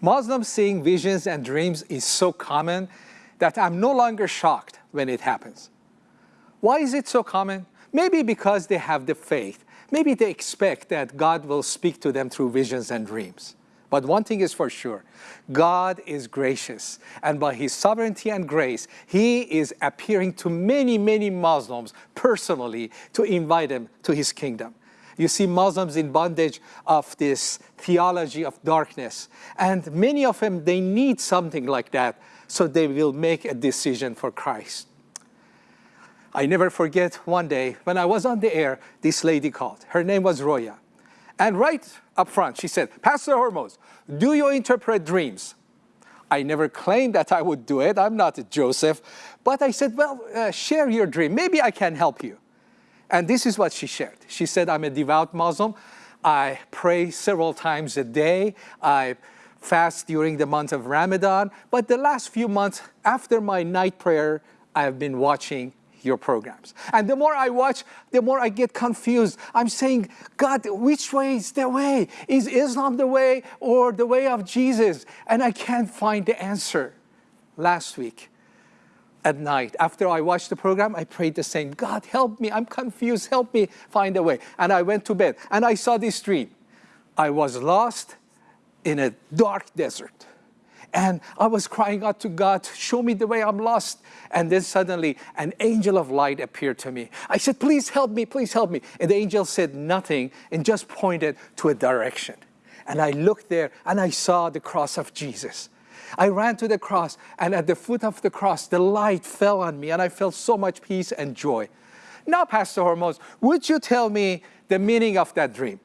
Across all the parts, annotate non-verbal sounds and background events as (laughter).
Muslims seeing visions and dreams is so common that I'm no longer shocked when it happens. Why is it so common? Maybe because they have the faith. Maybe they expect that God will speak to them through visions and dreams. But one thing is for sure, God is gracious. And by his sovereignty and grace, he is appearing to many, many Muslims personally to invite them to his kingdom. You see Muslims in bondage of this theology of darkness. And many of them, they need something like that so they will make a decision for Christ. I never forget one day when I was on the air, this lady called. Her name was Roya. And right up front, she said, Pastor Hormoz, do you interpret dreams? I never claimed that I would do it. I'm not Joseph. But I said, well, uh, share your dream. Maybe I can help you. And this is what she shared. She said, I'm a devout Muslim. I pray several times a day. I fast during the month of Ramadan. But the last few months after my night prayer, I have been watching your programs. And the more I watch, the more I get confused. I'm saying, God, which way is the way? Is Islam the way or the way of Jesus? And I can't find the answer. Last week at night, after I watched the program, I prayed the same, God, help me, I'm confused, help me find a way. And I went to bed and I saw this dream. I was lost in a dark desert. And I was crying out to God, show me the way I'm lost. And then suddenly an angel of light appeared to me. I said, please help me, please help me. And the angel said nothing and just pointed to a direction. And I looked there and I saw the cross of Jesus. I ran to the cross and at the foot of the cross, the light fell on me and I felt so much peace and joy. Now, Pastor Hormoz, would you tell me the meaning of that dream?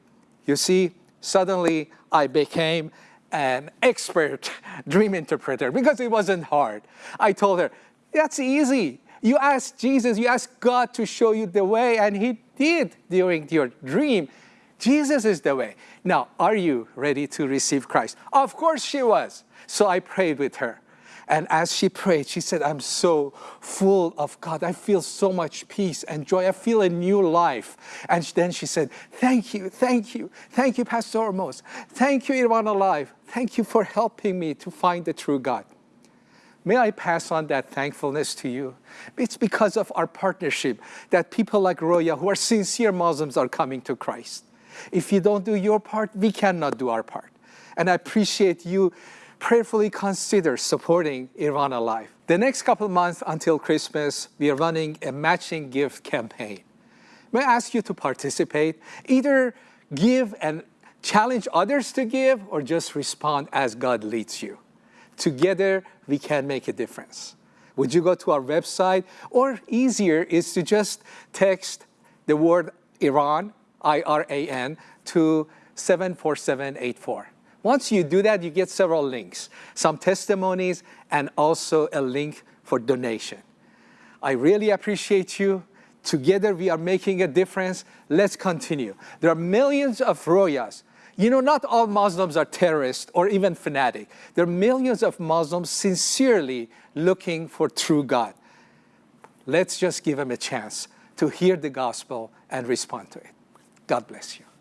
You see, suddenly I became an expert (laughs) dream interpreter because it wasn't hard. I told her, that's easy. You ask Jesus, you ask God to show you the way, and he did during your dream. Jesus is the way. Now, are you ready to receive Christ? Of course she was. So I prayed with her. And as she prayed, she said, I'm so full of God. I feel so much peace and joy. I feel a new life. And then she said, thank you, thank you, thank you, Pastor Hormoz. Thank you, Iran Alive. Thank you for helping me to find the true God. May I pass on that thankfulness to you? It's because of our partnership that people like Roya, who are sincere Muslims, are coming to Christ. If you don't do your part, we cannot do our part. And I appreciate you prayerfully consider supporting Iran Alive. The next couple months until Christmas, we are running a matching gift campaign. May I ask you to participate? Either give and challenge others to give or just respond as God leads you. Together, we can make a difference. Would you go to our website? Or easier is to just text the word Iran, I-R-A-N, to 74784. Once you do that, you get several links, some testimonies, and also a link for donation. I really appreciate you. Together we are making a difference. Let's continue. There are millions of Royas. You know, not all Muslims are terrorists or even fanatic. There are millions of Muslims sincerely looking for true God. Let's just give them a chance to hear the gospel and respond to it. God bless you.